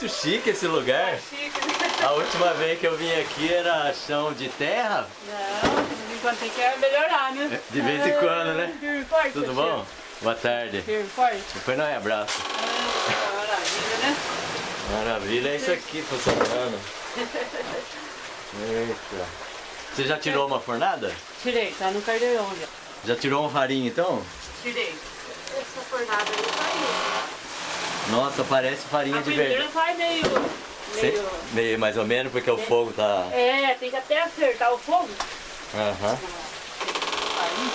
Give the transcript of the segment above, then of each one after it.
muito chique esse lugar. Chique, né? A última vez que eu vim aqui era chão de terra. Não, de vez em quando tem que melhorar, né? De vez em quando, né? Firme forte, Tudo bom? Boa tarde. Firme forte. Depois não é abraço. Ah, maravilha, né? Maravilha, é isso aqui funcionando. Eita. Você já tirou uma fornada? Tirei, tá no cardeirão já. Já tirou um farinha então? Tirei. Essa fornada aí vai Nossa, parece farinha A de verdade. vai meio... Meio... meio mais ou menos, porque o fogo tá. É, tem que até acertar o fogo. Aham. Aí.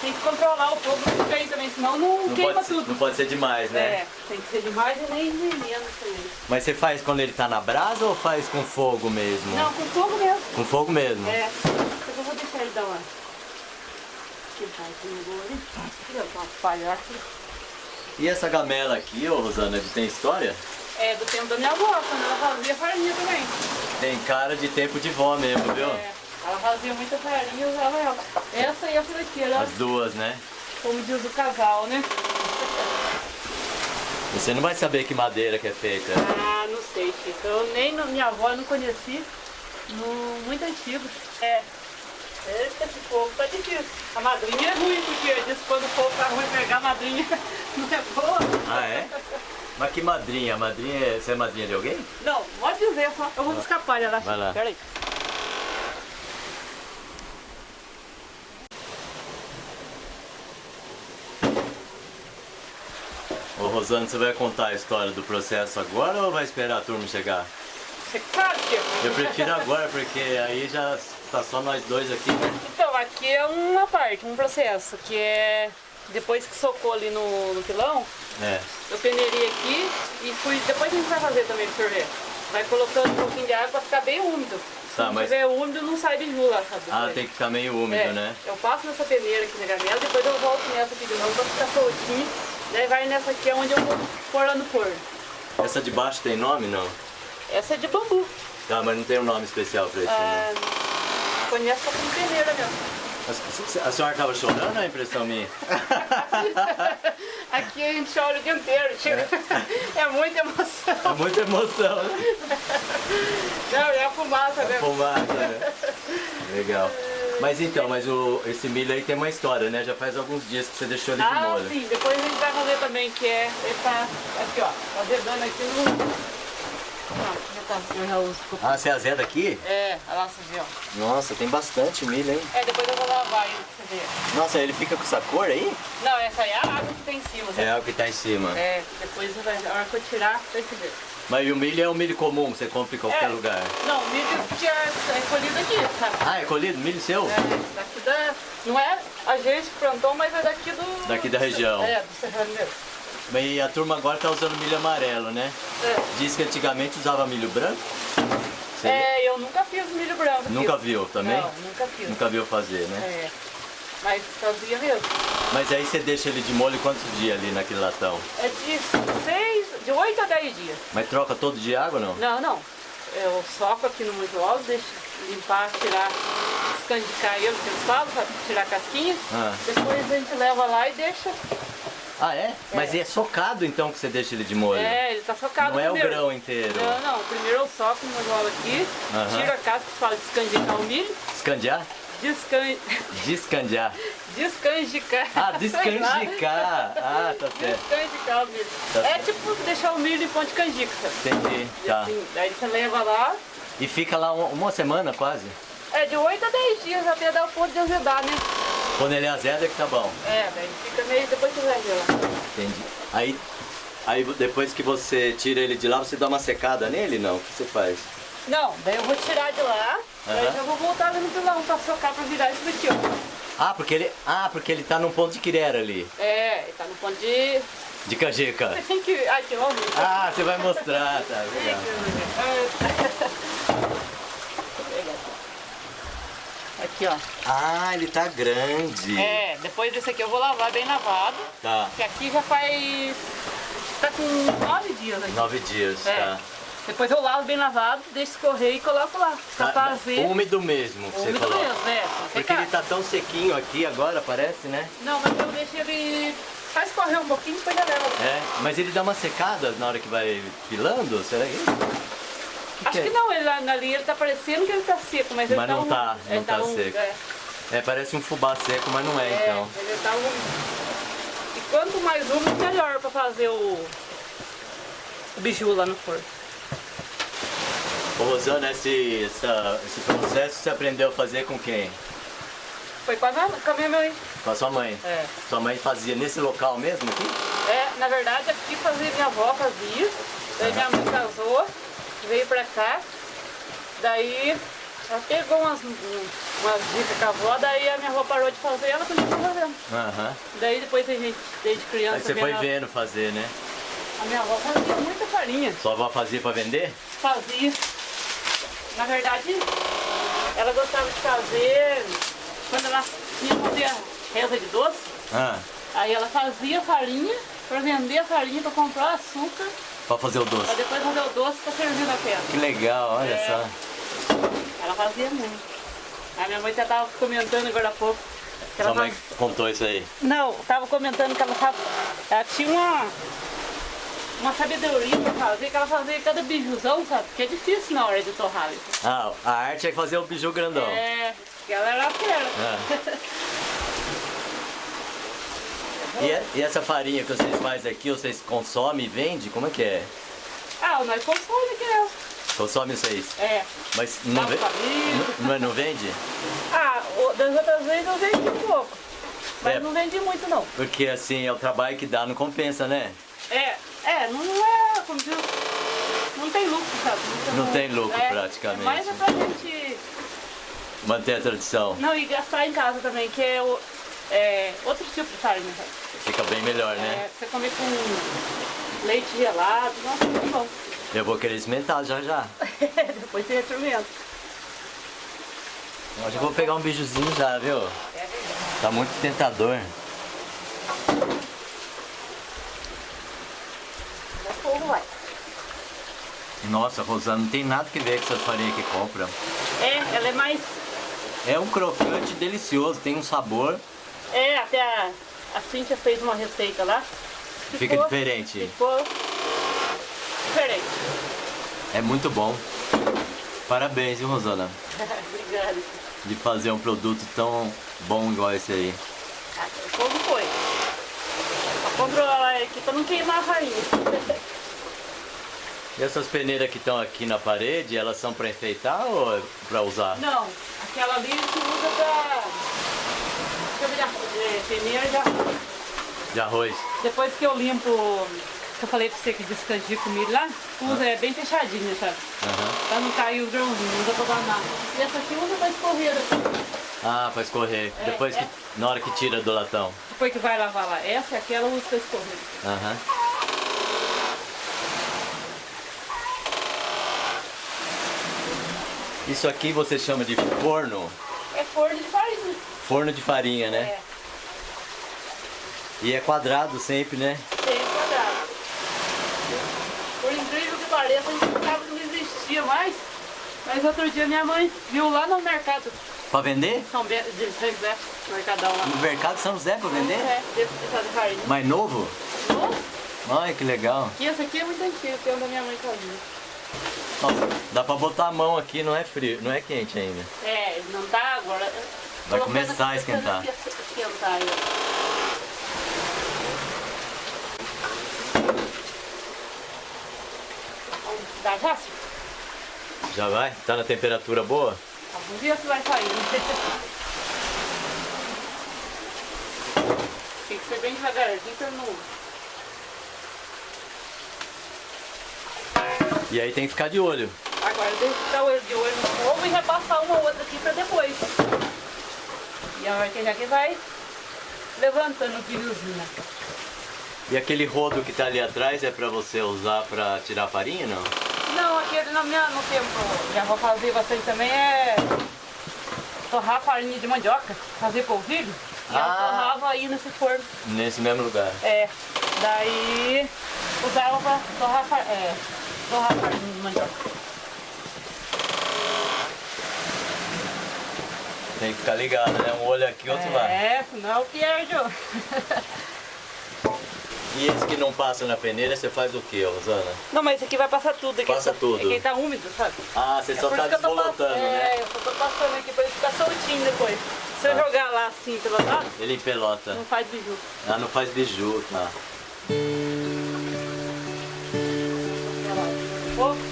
Tem que controlar o fogo bem também, senão não, Não queima pode, tudo. não pode ser demais, né? É, tem que ser demais e nem, nem menos também. Mas você faz quando ele tá na brasa ou faz com fogo mesmo? Não, com fogo mesmo. Com fogo mesmo. É, eu vou deixar ele dar uma. E essa gamela aqui, ô Rosana, tem história? É do tempo da minha avó, quando ela fazia farinha também. Tem cara de tempo de vó mesmo, viu? É, ela fazia muita farinha e usava ela. Essa e a flequeira, As duas, né? como diz o casal, né? Você não vai saber que madeira que é feita. Ah, não sei, Chico. Eu nem minha avó eu não conheci. No, muito antigo. É. Esse fogo tá difícil. A madrinha é ruim, porque diz que quando o fogo tá ruim pegar a madrinha não é boa. Ah, é? Mas que madrinha? A madrinha é... Você é madrinha de alguém? Não, pode dizer, só. Eu vou escapar lá. Vai lá. Peraí. Ô Rosana, você vai contar a história do processo agora ou vai esperar a turma chegar? Você sabe, Chico? Eu prefiro agora, porque aí já tá só nós dois aqui, né? Então, aqui é uma parte, um processo, que é depois que socou ali no, no pilão, É. eu peneirei aqui e fui. Depois a gente vai fazer também sorvete. Vai colocando um pouquinho de água pra ficar bem úmido. Tá, Se mas- tiver úmido, não sai biju lá, sabe? Ah, tem que ficar meio úmido, É, né? Eu passo nessa peneira aqui na gamela, depois eu volto nessa aqui de novo pra ficar soltinho. Daí vai nessa aqui, é onde eu vou pôr lá no forno. Essa de baixo tem nome, não? Essa é de bambu. Tá, mas não tem um nome especial pra isso, né? Ah, conheço só como peneira mesmo. A senhora tava chorando é impressão minha? Aqui a gente chora o dia inteiro, tio. É muita emoção. É muita emoção, né? Não, é a fumaça mesmo. Fumaça, né? Legal. Mas então, mas o, esse milho aí tem uma história, né? Já faz alguns dias que você deixou ele de Ah, molho. sim, depois a gente vai fazer também, que é, ele tá aqui, ó, azedando aqui no... Não, já tá, eu já uso. Ah, você azeda aqui? É, olha lá, você vê, ó. Nossa, tem bastante milho, hein? É, depois eu vou lavar ele pra você ver. Nossa, ele fica com essa cor aí? Não, essa aí é a água que tem em cima. É né? o que tá em cima. É, depois você vai, a hora que eu tirar, vai se ver. Mas o milho é um milho comum, que você compra em qualquer É. lugar. Não, o milho que é, é colhido aqui, sabe? Ah, é colhido? Milho seu? É, daqui da... Não é a gente que plantou, mas é daqui do... Daqui da região. É, do Serrano mesmo. E a turma agora tá usando milho amarelo, né? É. Diz que antigamente usava milho branco. Você É, eu nunca fiz milho branco. Nunca fiz. viu também? Não, nunca fiz. Nunca viu fazer, né? É, mas fazia mesmo. Mas aí você deixa ele de molho quantos dias ali naquele latão? É de seis, de 8 a 10 dias. Mas troca todo dia água ou não? Não, não. Eu soco aqui no alto, deixo limpar, tirar, escandicar ele, que eles falam, pra tirar a casquinha. Ah. Depois a gente leva lá e deixa. Ah, é? Mas é socado então que você deixa ele de molho? É, ele tá socado Não é o primeiro. grão inteiro? Não, não. Primeiro eu soco no mojola aqui, Aham. tiro a casca que fala de escandicar o milho, Escandiar? descan... Descandiar. descanjicar. Ah, descanjicar. Ah, tá certo. Descanjicar o milho. Tá é certo. tipo deixar o milho em de canjica. Entendi. E Tá. assim, daí você leva lá, E fica lá uma, uma semana quase? é de 8 a 10 dias até dar o ponto de azedar, né? Quando ele azeda é que tá bom. É, daí fica meio depois que vai lá. Entendi. Aí, aí depois que você tira ele de lá, você dá uma secada nele? Não? O que você faz? Não, daí eu vou tirar de lá, daí Aham. já vou voltar no pilão pra socar pra virar isso daqui, ó. Ah, porque ele, ah, porque ele tá num ponto de quirera ali, É, ele tá no ponto de. de canjica. Você tem que. Ai, que homem. Ah, você vai mostrar, tá legal. Aqui, ó. Ah, ele tá grande. É, depois desse aqui eu vou lavar bem lavado. Tá, Que aqui já faz. Tá com nove dias aqui. nove dias, É. tá. Depois eu lavo bem lavado, deixo escorrer e coloco lá. Tá, fazer. Úmido mesmo que você Úmido coloca. mesmo, é. Porque ele tá tão sequinho aqui agora, parece, né? Não, mas eu deixo ele Só escorrer um pouquinho, depois já. É, mas ele dá uma secada na hora que vai pilando? Será que? Acho que é? que não, ele, ali ele tá parecendo que ele tá seco, mas ele Mas tá não um- tá, não ele tá um- seco. É, É, parece um fubá seco, mas não é, é, então. ele tá um... E quanto mais úmido, melhor pra fazer o, o biju lá no forno. Ô Rosana, esse, essa- esse processo você aprendeu a fazer com quem? Foi com a, minha- com a minha mãe. Com a sua mãe? É. Sua mãe fazia nesse local mesmo aqui? É, na verdade aqui fazia minha avó fazia, daí minha mãe casou, veio pra cá, daí ela pegou umas, umas dicas com a avó, daí a minha avó parou de fazer ela continuou fazendo. Aham. Daí depois a gente, desde criança, Aí você foi vendo a- vendo fazer, né? a minha avó fazia muita farinha, Sua avó fazia pra vender? fazia. Na verdade, ela gostava de fazer, quando ela ia fazer reza de doce, Ah, aí ela fazia farinha pra vender a farinha, pra comprar açúcar, pra fazer o pra doce. depois fazer o doce pra servir na festa. Que legal, olha É. só. Ela fazia muito. A minha mãe até tava comentando agora há pouco. que ela Sua mãe faz- contou isso aí. Não, tava comentando que ela, tava... ela tinha uma, uma sabedoria pra fazer, que ela fazia cada bijuzão, sabe? Que é difícil na hora de torrar. Ah, a arte é fazer o biju grandão. É, que ela era fera. Ah. E, é- e essa farinha que vocês fazem aqui, vocês consomem e vendem? Como é que é? Ah, nós consome que é. Consome vocês? É. Mas não, ve- não, não- não vende? Ah, das outras vezes eu vendi um pouco. Mas É. não vendi muito não. Porque assim, é o trabalho que dá, não compensa, né? É, é, não é, como diz, não tem lucro, sabe? Não tem lucro, é, praticamente. É mais é pra gente, Manter a tradição. não, e gastar em casa também, que é, o, é outro tipo de farinha, sabe? Fica bem melhor, né? É, você comer com leite gelado, nossa, muito bom. Eu vou querer experimentar já já. Depois você experimenta. Hoje eu vou pegar um bijuzinho já, viu? É. Tá muito tentador. Nossa, Rosana, não tem nada que ver com essas farinhas que compra. É, ela é mais, É um crocante delicioso, tem um sabor, é, até a, a Cíntia fez uma receita lá. fica diferente. Ficou diferente. É muito bom. Parabéns, viu, Rosana? Obrigada. De fazer um produto tão bom igual esse aí. Ah, O fogo foi. Só controlar aqui pra não queimar a farinha. E essas peneiras que estão aqui na parede, elas são para enfeitar ou é para usar? Não, aquela ali a gente usa pra... De arroz, peneira de arroz. De arroz. Depois que eu limpo, que eu falei pra você que descandico o milho lá, usa é bem fechadinha, sabe? Aham. Pra não cair o grãozinho, usa pra guardar. E essa aqui usa pra escorrer assim. Ah, para escorrer. É, Depois que. é. Na hora que tira do latão. Depois que vai lavar lá. Essa e aquela usa pra escorrer. Aham. Isso aqui você chama de forno? É forno de farinha. Forno de farinha, né? É, E é quadrado sempre, né? tem quadrado. Por incrível que pareça, a gente pensava que não existia mais. Mas outro dia minha mãe viu lá no mercado Pra vender? São Bento, de São José, Mercadão lá. No mercado São José pra vender? É, de fazer farinha. Mais novo? Nossa, Ai, que legal. E esse aqui é muito antigo, que é o da minha mãe fazia. Nossa, dá pra botar a mão aqui, não é frio, não é quente ainda. É, não tá agora. Vai começar a esquentar. Dar já? Já vai? Tá na temperatura boa? Vamos ver se vai sair. Tem que ser bem devagarzinho pra não... E aí tem que ficar de olho. Agora tem que ficar de olho no fogo e repassar uma outra aqui pra depois. E a hora que já que vai levantando o pilhozinho. E aquele rodo que tá ali atrás é pra você usar pra tirar farinha, não? Não, aquele no, minha, no tempo já vou fazer bastante também é torrar farinha de mandioca, fazer polvilho. E eu Ah. torrava aí nesse forno. Nesse mesmo lugar. É, daí usava pra torrar, é, torrar farinha de mandioca. Tem que ficar ligado, né? Um olho aqui, outro lá. É, senão perde. E esse que não passa na peneira, você faz o que, Rosana? Não, mas esse aqui vai passar tudo. Aqui Passa tá, tudo. Aqui tá úmido, sabe? Ah, você É só tá desbolotando, né? É, eu só tô passando aqui pra ele ficar soltinho depois. Se eu Tá. jogar lá assim pelo lado, Ele empelota. não faz biju. Ah, não faz biju, tá. Um pouco.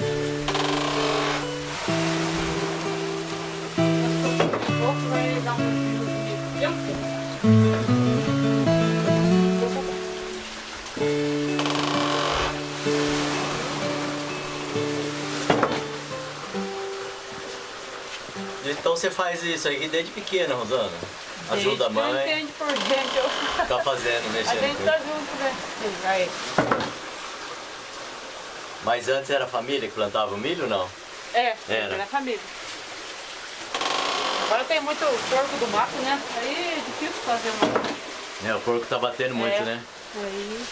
Então você faz isso aí desde pequena, Rosana? Ajuda a Desde que eu mãe, entendo por gente, eu... tá fazendo, A mexendo. gente com tá junto, né? Sim, vai. Mas antes era a família que plantava o milho, não? É, Era. é na família. Tem muito porco do mato, né? Aí é difícil fazer uma... É, o porco tá batendo muito, É. né? Aí...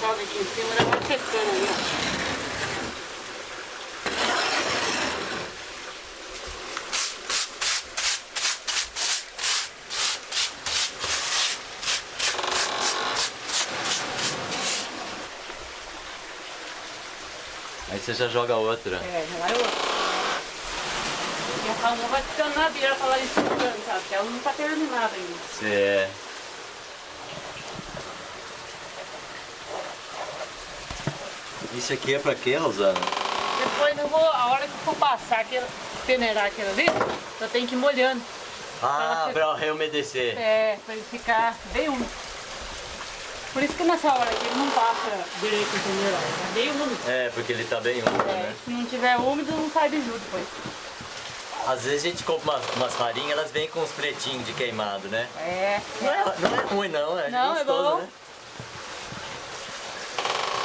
Joga aqui em cima, ela vai secando ali, ó. Aí você já joga outra. É, já vai outro. E a calma vai ficando na beira pra ela ir sabe? Porque ela não tá terminada ainda. É. Isso aqui é pra quê, Rosana? Depois eu vou, a hora que eu for passar, aquele, peneirar aquilo ali, eu tenho que ir molhando. Ah, você- pra reumedecer. É, pra ele ficar bem úmido. Por isso que nessa hora aqui ele não passa direito o peneirar, é bem úmido. É, porque ele tá bem úmido, É, né? se não tiver úmido, não sai biju depois. Às vezes a gente compra umas, umas farinhas, elas vêm com uns pretinhos de queimado, né? É, Não é, não é ruim não, é Não, é gostoso, bom. né?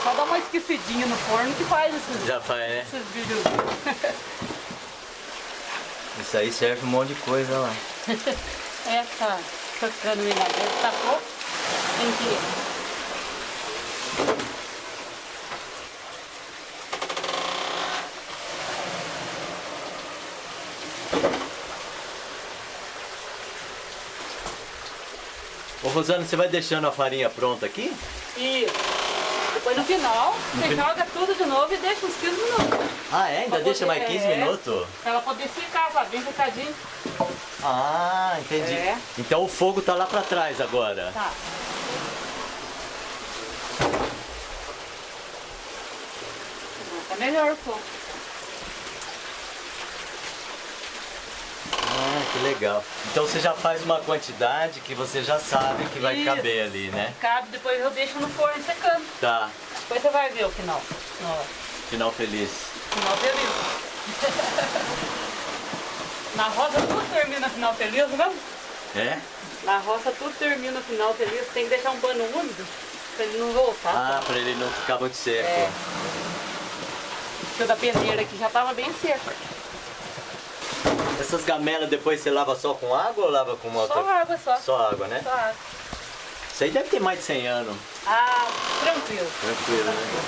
só dá uma esquecidinha no forno que faz esses, Já faz, né? esses. Isso aí serve um monte de coisa lá. É, tá tocando dentro, tá pouco. Tem que... Rosana, você vai deixando a farinha pronta aqui? Isso. Depois no final, você fin- joga tudo de novo e deixa uns 15 minutos. Ah, é? Ainda Pra deixa poder- mais 15 é. minutos? Pra ela poder ficar, sabe? Bem secadinho. Ah, entendi. É. Então o fogo tá lá pra trás agora. Tá. Tá melhor o fogo. Que legal. Então você já faz uma quantidade que você já sabe que vai Isso. caber ali, né? Cabe, depois eu deixo no forno secando. Tá. Depois você vai ver o final. No Final feliz. final feliz. Na roça tudo termina final feliz, não? É? Na roça tudo termina final feliz. Tem que deixar um pano úmido pra ele não voltar. Ah, pra ele não ficar muito seco. É. O da peneira aqui já tava bem seco. Essas gamelas depois você lava só com água ou lava com uma Só outra? água só. Só água, né? Só água. Isso aí deve ter mais de 100 anos. Ah, tranquilo. Tranquilo, né?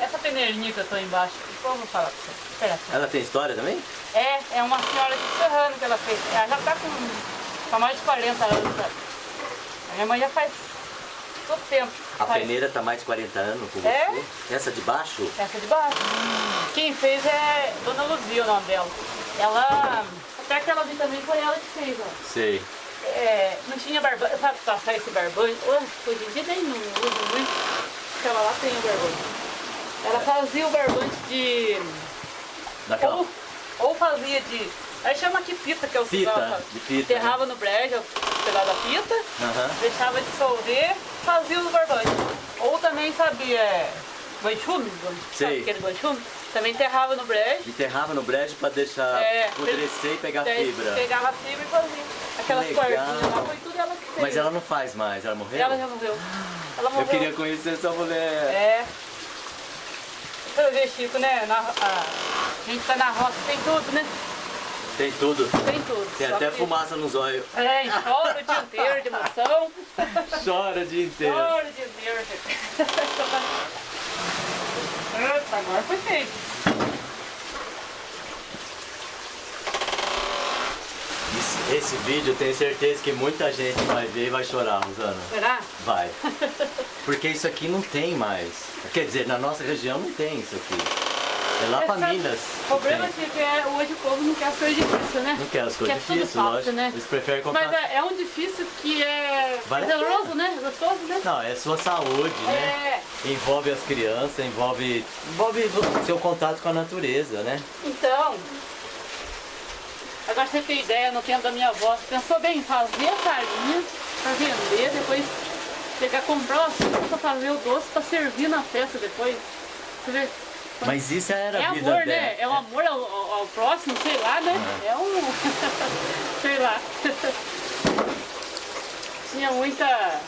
Essa peneirinha que eu tô embaixo, depois eu vou falar pra você. Espera só. Ela tem história também? É, é uma senhora de Serrano que ela fez. Ela já tá com, com mais de 40 anos. sabe? A minha mãe já faz todo tempo. A faz. peneira tá mais de 40 anos com É? você? Essa de baixo? Essa de baixo. Quem fez é Dona Luzia o nome dela. Ela. Até aquela ali também foi ela que fez, ó. Sei. É, não tinha barbante, sabe passar esse barbante? Hoje em dia nem não usa muito. Aquela lá tem o barbante. Ela fazia o barbante de. Daquela Ou, ou fazia de. Aí chama aqui pita, que é o cigarro, sabe? de pita, né? Enterrava no brejo, o pedaço da pita, Aham. deixava dissolver, fazia os barbantes. Ou também sabia é, banchume, sabe aquele banchume? Também enterrava no brejo. Enterrava no brejo pra deixar É, apodrecer e pegar fibra. Pegava a fibra e fazia. Aquelas legal. cordinhas lá, foi tudo ela que fez. Mas ela não faz mais, ela morreu? Ela já morreu. Ela morreu. Eu queria conhecer essa mulher. É. Você vê, Chico, né? Na, a, a gente tá na roça, tem tudo, né? Tem tudo. Tem tudo. Tem até que- fumaça nos olhos. É, chora o dia inteiro de emoção. Chora o dia inteiro. Chora o dia inteiro. Eita, agora foi feito. Esse, esse vídeo eu tenho certeza que muita gente vai ver e vai chorar, Rosana. Será? Vai. Porque isso aqui não tem mais. Quer dizer, na nossa região não tem isso aqui. É lá pra Sabe, Minas. O problema tem. é que é, hoje o povo não quer as coisas difíceis, né? Não quer as coisas tudo difíceis, fácil, lógico. né? Eles preferem comprar. Mas é, é um difícil que é Vale a prazeroso, né? Gostoso, né? Não, é sua saúde, né? É, Envolve as crianças, envolve, envolve o seu contato com a natureza, né? então. Agora você tem ideia, no tempo da minha avó, pensou bem, fazer a farinha pra vender, depois pegar, comprar o açúcar pra fazer o doce pra servir na festa depois. Você vê? Mas isso era É a vida amor, dela. né? É o amor ao, ao- ao próximo, sei lá, né? É um. sei lá. Tinha muita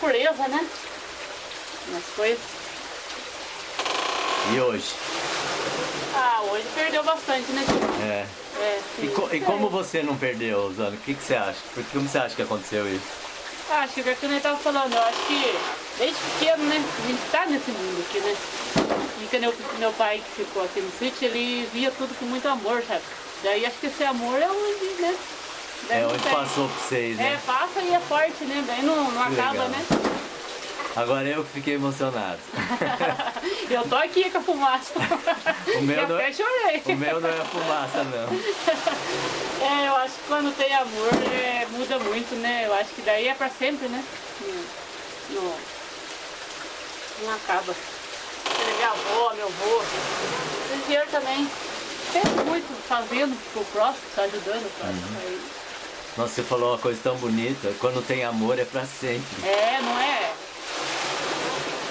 pureza, né? Nas coisas. E hoje? Ah, hoje perdeu bastante, né? É. É, E, co- e como você não perdeu, Zana? O que, que você acha? Por- Como você acha que aconteceu isso? Ah, Acho que é o que eu tava falando, eu acho que desde pequeno, né? A gente tá nesse mundo aqui, né? E que meu, meu pai que ficou aqui no sítio, ele via tudo com muito amor, sabe? Daí acho que esse amor é onde, né? Daí É tem- passou pra vocês, É, né? passa e é forte, né? Daí não, não acaba, legal. né? Agora eu que fiquei emocionado. eu tô aqui com a fumaça. O meu e não até é- chorei. O meu não é fumaça, não. É, eu acho que quando tem amor é, muda muito, né? Eu acho que daí é pra sempre, né? Não, não, não acaba. Minha avó, meu avô. O dinheiro também. Sempre muito fazendo pro próximo, tá ajudando o próximo. Uhum. Nossa, você falou uma coisa tão bonita. Quando tem amor é pra sempre. É, não é.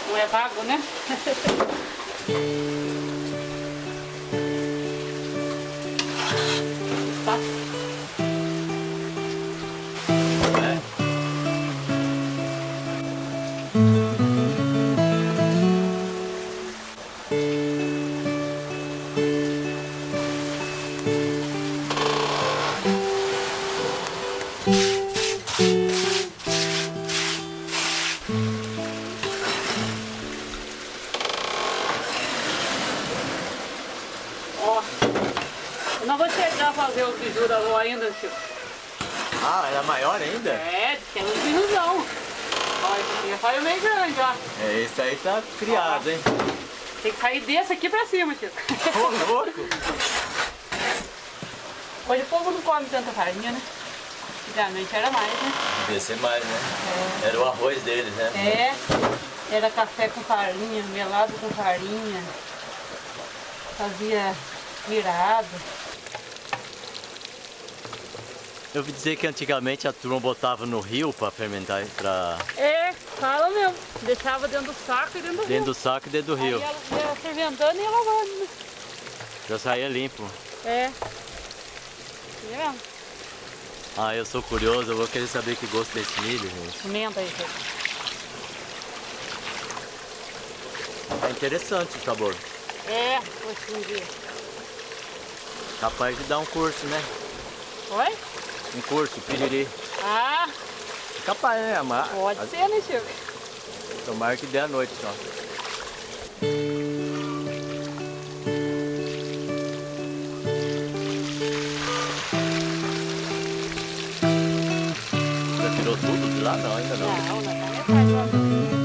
Não é vago, né? Ainda? É, tem uns bijuzão. Ó, esse aqui já saiu meio grande, ó. É, esse aí tá criado, hein? Tem que sair desse aqui pra cima, tio. Ô, louco! Hoje o povo não come tanta farinha, né? Antigamente era mais, né? Devia ser mais, né? Era o arroz deles, né? É, era café com farinha, melado com farinha. Fazia virado. Eu ouvi dizer que antigamente a turma botava no rio pra fermentar, pra... É, fala mesmo. Deixava dentro do saco e dentro do dentro do saco e dentro do rio. rio. Aí ela ia fermentando e ia lavando. né? Já saía limpo. É. Tá vendo? Ah, eu sou curioso, eu vou querer saber que gosto desse milho, gente. Pimenta aí, gente. É interessante o sabor. É, hoje em dia. Capaz de dar um curso, né? Oi? Um curso, piriri. Ah, Capaz, né? Amar. pode ser, né, tio? Tomara que dê à noite só. Já tirou tudo de lá? Não, ainda não. Não, não, não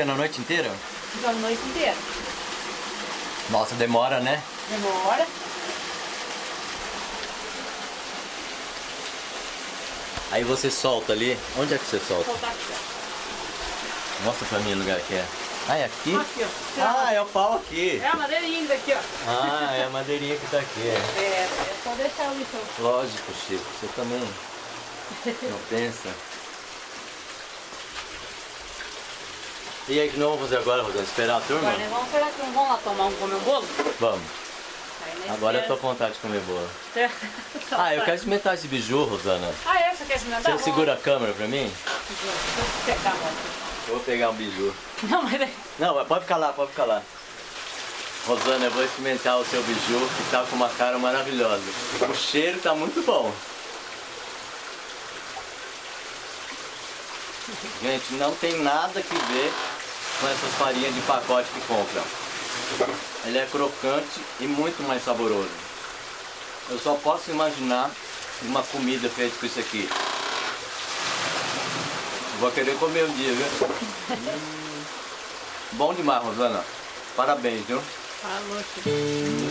batendo a noite inteira? Fica a noite inteira. Nossa, demora, né? Demora. Aí você solta ali. Onde é que você solta? Soltar aqui, ó. Mostra pra mim o lugar que é. Ah, é aqui? Aqui. Ah, é o pau aqui. É a madeirinha daqui, ó. Ah, é a madeirinha que tá aqui. é. É, é só deixar o lixão. Lógico, Chico. Você também não pensa. E aí, o que nós vamos fazer agora, Rosana? Esperar a turma? Agora vamos esperar que não vamos lá tomar um comer um bolo? Vamos. Agora eu tô com vontade de comer bolo. Só Ah, eu quero experimentar esse biju, Rosana. Ah, é? Você quer experimentar? Você segura a câmera pra mim? Deixa eu vou pegar um biju. Não, mas daí... Não, mas pode ficar lá, pode ficar lá. Rosana, eu vou experimentar o seu biju, que tá com uma cara maravilhosa. O cheiro tá muito bom. Gente, não tem nada que ver com essas farinhas de pacote que compram. Ele é crocante e muito mais saboroso. Eu só posso imaginar uma comida feita com isso aqui. Vou querer comer um dia, viu? Hum. Bom demais, Rosana. Parabéns, viu? Falou.